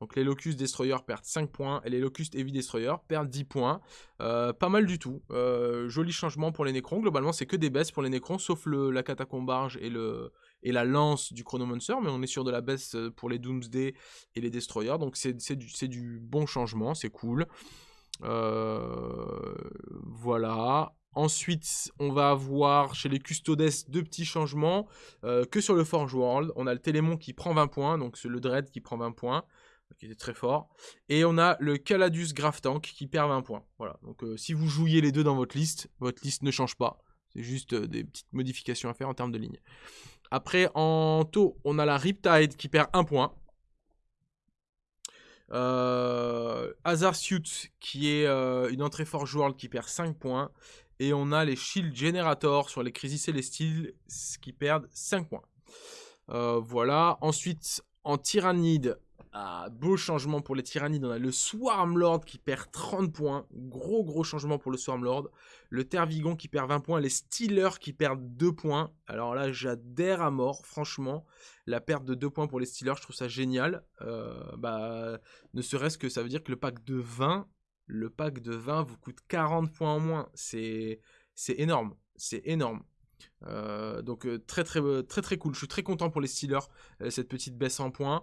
Donc les Locust Destroyer perdent 5 points et les Locust Heavy Destroyer perdent 10 points. Euh, pas mal du tout. Euh, joli changement pour les Necrons. Globalement, c'est que des baisses pour les Necrons, sauf le, la Catacombarge et, la lance du Chronomancer. Mais on est sur de la baisse pour les Doomsday et les Destroyers. Donc c'est du, bon changement, c'est cool. voilà. Ensuite, on va avoir chez les Custodes deux petits changements. Euh, que sur le Forge World, on a le Télémon qui prend 20 points, donc le Dread qui prend 20 points, qui était très fort. Et on a le Caladus Graph Tank qui perd 20 points. Voilà, donc euh, si vous jouiez les deux dans votre liste, votre liste ne change pas. C'est juste des petites modifications à faire en termes de ligne. Après, en taux, on a la Riptide qui perd 1 point. Euh, Hazard Suit qui est une entrée Forge World qui perd 5 points. Et on a les Shield Generator sur les Crisis Celestial qui perdent 5 points. voilà. Ensuite, en Tyrannide, ah, beau changement pour les tyrannides. On a le Swarm Lord qui perd 30 points. Gros, gros changement pour le Swarm Lord. Le Tervigon qui perd 20 points. Les Steelers qui perdent 2 points. Alors là, j'adhère à mort, franchement. La perte de 2 points pour les Steelers, je trouve ça génial. Euh, bah, ne serait-ce que ça veut dire que le pack de 20, le pack de 20 vous coûte 40 points en moins. C'est énorme. C'est énorme. Euh, donc euh, très très très très cool. Je suis très content pour les Steelers cette petite baisse en points.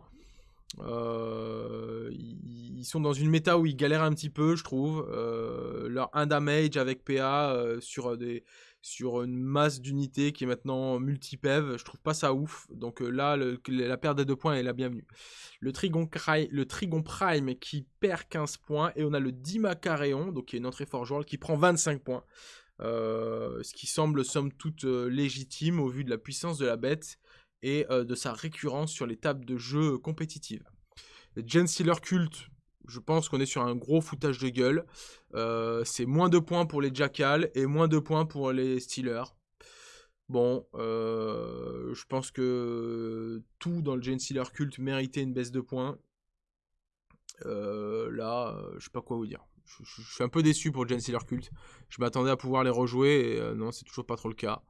Euh, ils sont dans une méta où ils galèrent un petit peu, je trouve. Euh, leur 1 damage avec PA euh, sur, une masse d'unités qui est maintenant multi-PEV, je trouve pas ça ouf. Donc là, la perte des deux points est la bienvenue. Le Trigon, le Trigon Prime qui perd 15 points. Et on a le Dima Caréon, donc qui est une entrée qui prend 25 points. ce qui semble somme toute légitime au vu de la puissance de la bête et euh, de sa récurrence sur les tables de jeu compétitives. Gen Stealer Cult, je pense qu'on est sur un gros foutage de gueule. Euh, c'est moins de points pour les Jackals et moins de points pour les Steelers. Bon, euh, je pense que tout dans le Gen Stealer Cult méritait une baisse de points. là, je sais pas quoi vous dire. Je, suis un peu déçu pour Gen Stealer Cult. Je m'attendais à pouvoir les rejouer et non, c'est toujours pas trop le cas.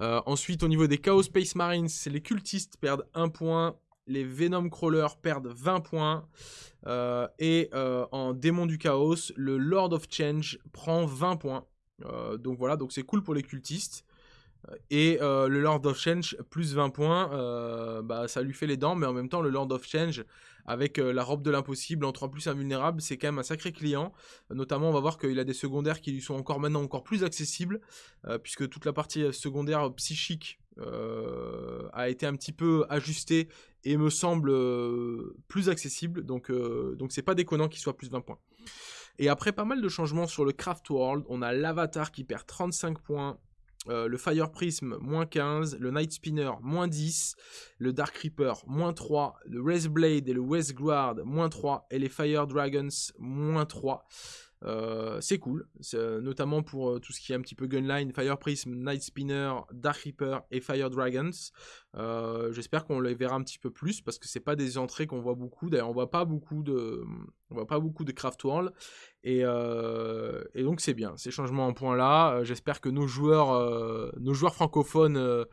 Euh, ensuite, au niveau des Chaos Space Marines, les cultistes perdent 1 point. Les Venom Crawlers perdent 20 points. Euh, et euh, en démon du chaos, le Lord of Change prend 20 points. donc voilà, donc c'est cool pour les cultistes. Et le Lord of Change, plus 20 points, bah, ça lui fait les dents, mais en même temps, le Lord of Change, avec la robe de l'impossible en 3 plus invulnérable, c'est quand même un sacré client. notamment, on va voir qu'il a des secondaires qui lui sont encore maintenant encore plus accessibles, puisque toute la partie secondaire psychique a été un petit peu ajustée et me semble plus accessible. Donc, donc c'est pas déconnant qu'il soit plus 20 points. Et après pas mal de changements sur le Craft World, on a l'Avatar qui perd 35 points, euh, le Fire Prism, moins 15, le Night Spinner, moins 10, le Dark Reaper, moins 3, le West Blade et le West Guard, moins 3, et les Fire Dragons, moins 3. Euh, c'est cool, euh, notamment pour euh, tout ce qui est un petit peu Gunline, Fire Prism, Night Spinner, Dark Reaper et Fire Dragons. J'espère qu'on les verra un petit peu plus parce que c'est pas des entrées qu'on voit beaucoup. D'ailleurs, on voit pas beaucoup de, on voit pas beaucoup de Craft World et, donc c'est bien ces changements en point là. J'espère que nos joueurs, nos joueurs francophones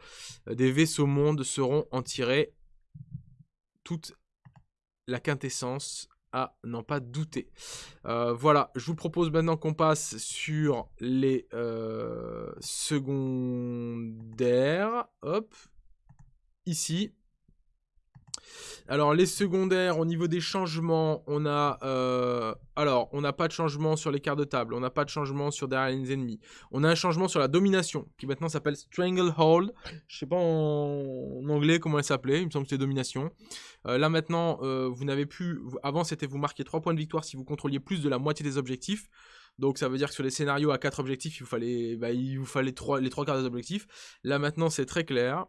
des vaisseaux monde seront en tirés toute la quintessence n'en pas douter. Euh, voilà, je vous propose maintenant qu'on passe sur les euh, secondaires. Hop, ici. Alors les secondaires, au niveau des changements, on a euh, alors on n'a pas de changement sur les quarts de table, on n'a pas de changement sur derrière les ennemis. On a un changement sur la domination qui maintenant s'appelle Stranglehold. Je sais pas en, anglais comment elle s'appelait, il me semble que c'était domination. Euh, là maintenant, euh, vous n'avez plus. Avant c'était vous marquer 3 points de victoire si vous contrôliez plus de la moitié des objectifs. Donc ça veut dire que sur les scénarios à 4 objectifs, il vous fallait, bah, il vous fallait 3, les 3 quarts des objectifs. Là maintenant c'est très clair.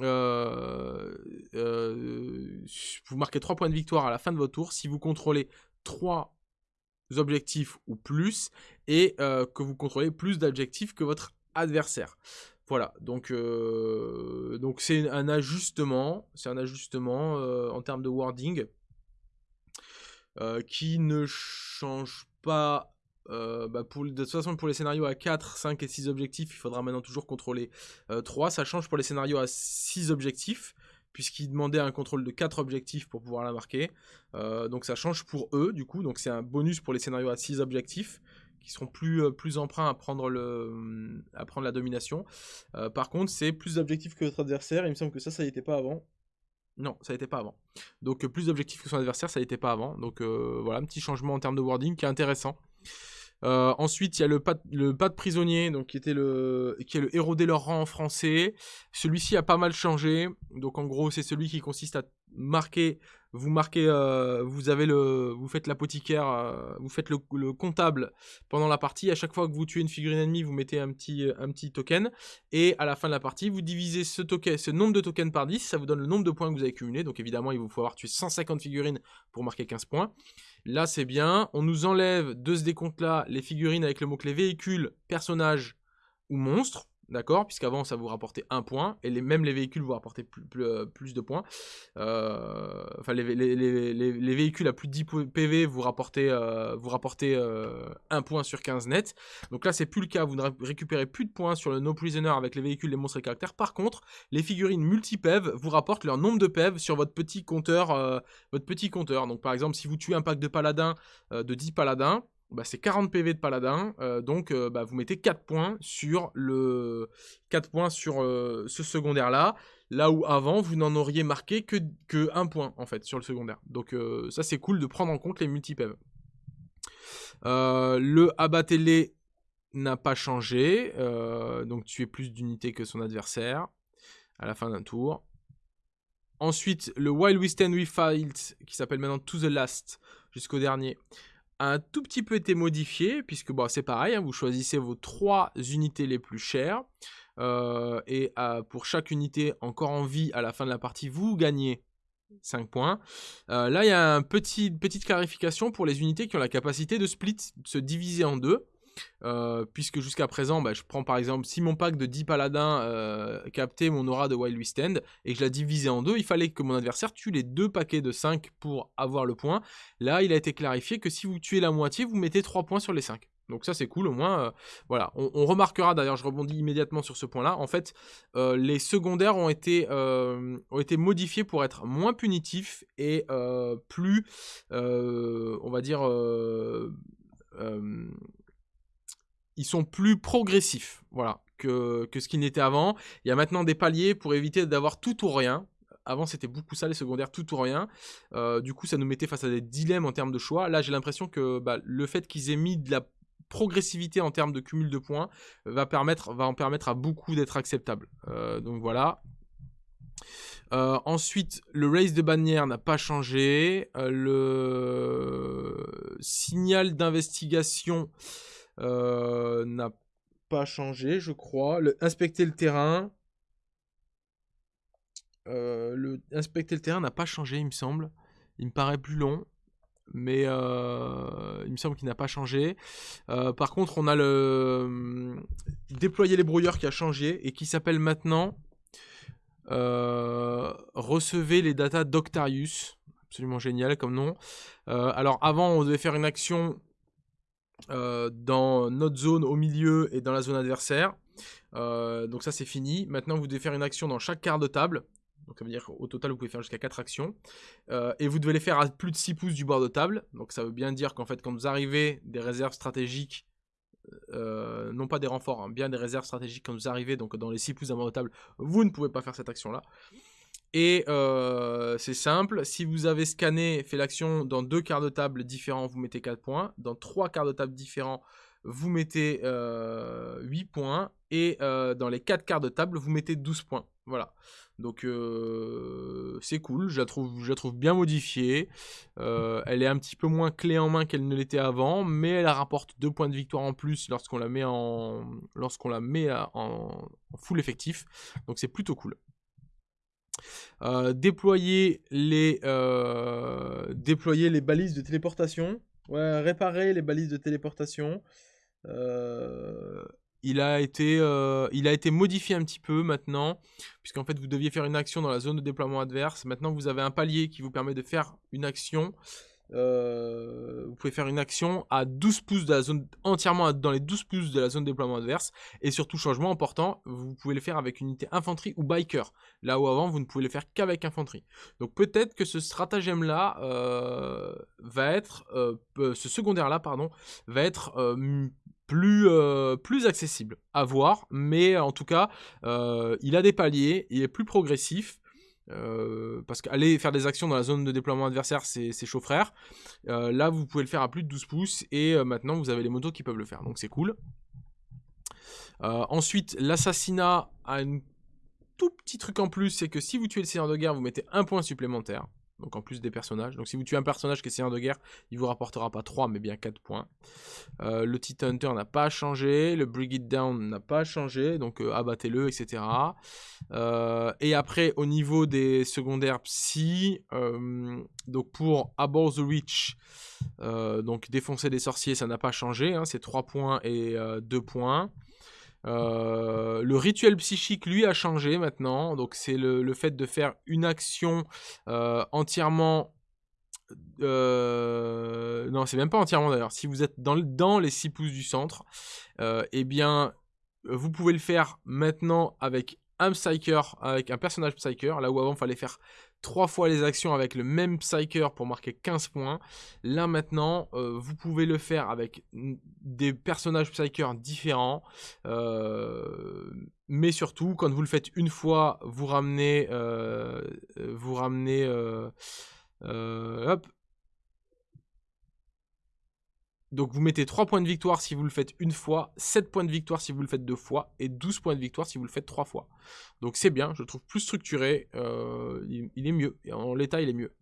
Euh, euh, vous marquez 3 points de victoire à la fin de votre tour si vous contrôlez 3 objectifs ou plus et euh, que vous contrôlez plus d'objectifs que votre adversaire. Voilà, donc donc c'est un ajustement, c'est un ajustement en termes de wording qui ne change pas euh, bah, pour, de toute façon, pour les scénarios à 4, 5 et 6 objectifs, il faudra maintenant toujours contrôler 3. Euh, ça change pour les scénarios à 6 objectifs, puisqu'ils demandaient un contrôle de 4 objectifs pour pouvoir la marquer. Euh, donc ça change pour eux, du coup. Donc c'est un bonus pour les scénarios à 6 objectifs, qui seront plus, plus emprunts à prendre, le, à prendre la domination. par contre, c'est plus d'objectifs que votre adversaire. Il me semble que ça, ça n'était pas avant. Non, ça n'était pas avant. Donc plus d'objectifs que son adversaire, ça n'était pas avant. Donc voilà, un petit changement en termes de wording qui est intéressant. Euh, ensuite, il y a le pas, de prisonnier, donc qui était le, est le héros des leurs rangs en français. Celui-ci a pas mal changé. Donc en gros, c'est celui qui consiste à marquer vous marquez, euh, vous avez le, vous faites l'apothicaire, euh, vous faites le, comptable pendant la partie. À chaque fois que vous tuez une figurine ennemie, vous mettez un petit, token. Et à la fin de la partie, vous divisez ce, ce nombre de tokens par 10. Ça vous donne le nombre de points que vous avez cumulé. Donc évidemment, il vous faut avoir tué 150 figurines pour marquer 15 points. Là, c'est bien. On nous enlève de ce décompte-là les figurines avec le mot-clé véhicule, personnage ou monstre. D'accord Puisqu'avant, ça vous rapportait un point, et même les véhicules vous rapportaient plus, euh, de points. Euh, enfin, les, véhicules à plus de 10 PV vous rapportez, euh, vous rapportez un point sur 15 net. Donc là, c'est plus le cas, vous ne récupérez plus de points sur le No Prisoner avec les véhicules, les monstres et caractères. Par contre, les figurines multi-PEV vous rapportent leur nombre de PEV sur votre petit compteur. votre petit compteur. Donc par exemple, si vous tuez un pack de paladins de 10 paladins, bah, c'est 40 PV de paladin, euh, donc euh, bah, vous mettez 4 points sur, le... 4 points sur euh, ce secondaire-là, là où avant, vous n'en auriez marqué que, que 1 point, en fait, sur le secondaire. Donc ça, c'est cool de prendre en compte les multi-PV. le abattez n'a pas changé, donc tu es plus d'unités que son adversaire à la fin d'un tour. Ensuite, le While We Stand We Fight, qui s'appelle maintenant To The Last, jusqu'au dernier, un tout petit peu été modifié, puisque bon, c'est pareil, hein, vous choisissez vos trois unités les plus chères, euh, et euh, pour chaque unité encore en vie à la fin de la partie, vous gagnez 5 points. Euh, là, il y a une petit, petite clarification pour les unités qui ont la capacité de split, de se diviser en deux. Euh, puisque jusqu'à présent, bah, je prends par exemple, si mon pack de 10 paladins euh, captait mon aura de Wild West End et que je la divisais en deux, il fallait que mon adversaire tue les deux paquets de 5 pour avoir le point. Là, il a été clarifié que si vous tuez la moitié, vous mettez 3 points sur les 5. Donc ça c'est cool au moins. Euh, voilà, on, remarquera d'ailleurs, je rebondis immédiatement sur ce point-là. En fait, les secondaires ont été, ont été modifiés pour être moins punitifs et plus, on va dire, ils sont plus progressifs, voilà, que, ce qu'ils n'étaient avant. Il y a maintenant des paliers pour éviter d'avoir tout ou rien. Avant, c'était beaucoup ça, les secondaires, tout ou rien. Euh, du coup, ça nous mettait face à des dilemmes en termes de choix. Là, j'ai l'impression que bah, le fait qu'ils aient mis de la progressivité en termes de cumul de points va, permettre, va en permettre à beaucoup d'être acceptable. Euh, donc voilà. Euh, ensuite, le race de bannière n'a pas changé. le signal d'investigation n'a pas changé, je crois. Inspecter le terrain. Euh, le, inspecter le terrain n'a pas changé, il me semble. Il me paraît plus long. Mais euh, il me semble qu'il n'a pas changé. par contre, on a le déployer les brouilleurs qui a changé et qui s'appelle maintenant recevez les datas d'Octarius. Absolument génial comme nom. alors avant, on devait faire une action euh, dans notre zone au milieu et dans la zone adversaire. Euh, donc ça c'est fini. Maintenant vous devez faire une action dans chaque quart de table. Donc ça veut dire qu'au total vous pouvez faire jusqu'à 4 actions. Euh, et vous devez les faire à plus de 6 pouces du bord de table. Donc ça veut bien dire qu'en fait quand vous arrivez des réserves stratégiques, non pas des renforts, hein, bien des réserves stratégiques quand vous arrivez donc dans les 6 pouces d'un bord de table, vous ne pouvez pas faire cette action là. Et euh, c'est simple, si vous avez scanné, fait l'action dans deux quarts de table différents, vous mettez 4 points. Dans trois quarts de table différents, vous mettez 8 euh, points. Et euh, dans les 4 quarts de table, vous mettez 12 points. Voilà. Donc c'est cool, je la, trouve, je la trouve bien modifiée. elle est un petit peu moins clé en main qu'elle ne l'était avant, mais elle rapporte 2 points de victoire en plus lorsqu'on la met en, lorsqu'on la met en full effectif. Donc c'est plutôt cool. Euh, déployer, les, euh, déployer les balises de téléportation. Réparer les balises de téléportation. Euh, il, a été, il a été modifié un petit peu maintenant, puisqu'en fait vous deviez faire une action dans la zone de déploiement adverse. Maintenant vous avez un palier qui vous permet de faire une action euh, vous pouvez faire une action à 12 pouces de la zone, entièrement dans les 12 pouces de la zone de déploiement adverse. Et surtout, changement important, vous pouvez le faire avec unité infanterie ou biker. Là où avant, vous ne pouvez le faire qu'avec infanterie. Donc peut-être que ce stratagème-là euh, va être, euh, ce secondaire-là, pardon, va être plus, plus accessible à voir. Mais en tout cas, il a des paliers, il est plus progressif. Euh, parce qu'aller faire des actions dans la zone de déploiement adversaire, c'est chaud. Euh, là, vous pouvez le faire à plus de 12 pouces et euh, maintenant, vous avez les motos qui peuvent le faire. Donc, c'est cool. ensuite, l'assassinat a un tout petit truc en plus, c'est que si vous tuez le seigneur de guerre, vous mettez un point supplémentaire. Donc en plus des personnages. Donc si vous tuez un personnage qui est seigneur de guerre, il vous rapportera pas 3 mais bien 4 points. Euh, le Titan Hunter n'a pas changé, le Brigade Down n'a pas changé, donc euh, abattez-le, etc. Euh, et après au niveau des secondaires psy, donc pour Abort the Witch, donc défoncer des sorciers, ça n'a pas changé, hein, c'est 3 points et 2 points. Euh, le rituel psychique, lui, a changé maintenant. Donc, c'est le, fait de faire une action euh, entièrement... Euh, non, c'est même pas entièrement d'ailleurs. Si vous êtes dans, les 6 pouces du centre, eh bien, vous pouvez le faire maintenant avec un Psyker, avec un personnage Psyker. Là où avant, il fallait faire trois fois les actions avec le même Psyker pour marquer 15 points. Là maintenant, euh, vous pouvez le faire avec des personnages Psyker différents. Euh, mais surtout, quand vous le faites une fois, vous ramenez... Euh, vous ramenez... hop, donc vous mettez 3 points de victoire si vous le faites une fois, 7 points de victoire si vous le faites deux fois, et 12 points de victoire si vous le faites trois fois. Donc c'est bien, je trouve plus structuré, euh, il, est mieux, en l'état il est mieux.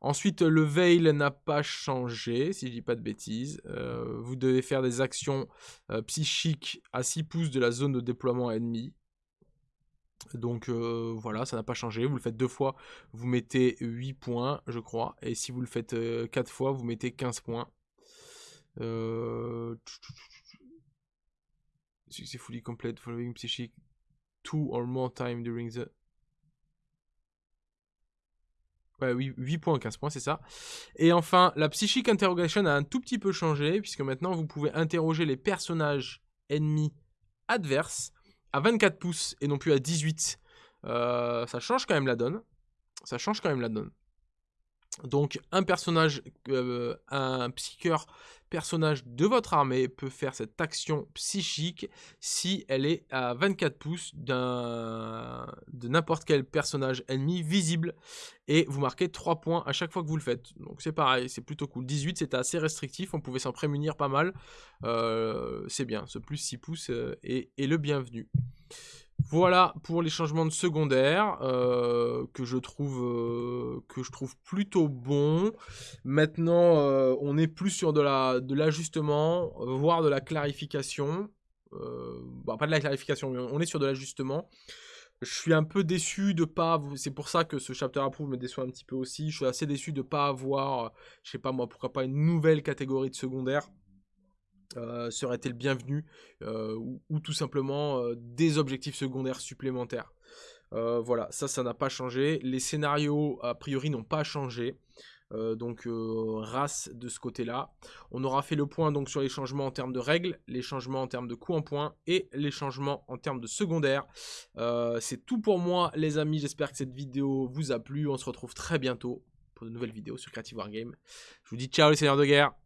Ensuite le veil n'a pas changé, si je dis pas de bêtises. Euh, vous devez faire des actions euh, psychiques à 6 pouces de la zone de déploiement ennemi. Donc voilà, ça n'a pas changé. Vous le faites deux fois, vous mettez 8 points, je crois. Et si vous le faites 4 fois, vous mettez 15 points. Euh... Successfully complete following psychic two or more time during the... Ouais, 8, points, 15 points, c'est ça. Et enfin, la Psychic Interrogation a un tout petit peu changé, puisque maintenant vous pouvez interroger les personnages ennemis adverses à 24 pouces et non plus à 18. Euh, ça change quand même la donne. Ça change quand même la donne. Donc un personnage, euh, un psycheur personnage de votre armée peut faire cette action psychique si elle est à 24 pouces de n'importe quel personnage ennemi visible et vous marquez 3 points à chaque fois que vous le faites. Donc c'est pareil, c'est plutôt cool. 18 c'était assez restrictif, on pouvait s'en prémunir pas mal. Euh, c'est bien, ce plus 6 pouces euh, est, est le bienvenu. Voilà pour les changements de secondaire euh, que je trouve euh, que je trouve plutôt bon. Maintenant, euh, on est plus sur de la de l'ajustement, voire de la clarification. Bah, pas de la clarification, mais on est sur de l'ajustement. Je suis un peu déçu de pas. C'est pour ça que ce chapter approve me déçoit un petit peu aussi. Je suis assez déçu de pas avoir, je sais pas moi, pourquoi pas une nouvelle catégorie de secondaire. Euh, serait le bienvenu euh, ou, tout simplement euh, des objectifs secondaires supplémentaires. voilà, ça, ça n'a pas changé. Les scénarios, a priori, n'ont pas changé. donc race de ce côté-là. On aura fait le point donc sur les changements en termes de règles, les changements en termes de coûts en points et les changements en termes de secondaires. C'est tout pour moi les amis, j'espère que cette vidéo vous a plu. On se retrouve très bientôt pour de nouvelles vidéos sur Creative Wargame. Je vous dis ciao les seigneurs de guerre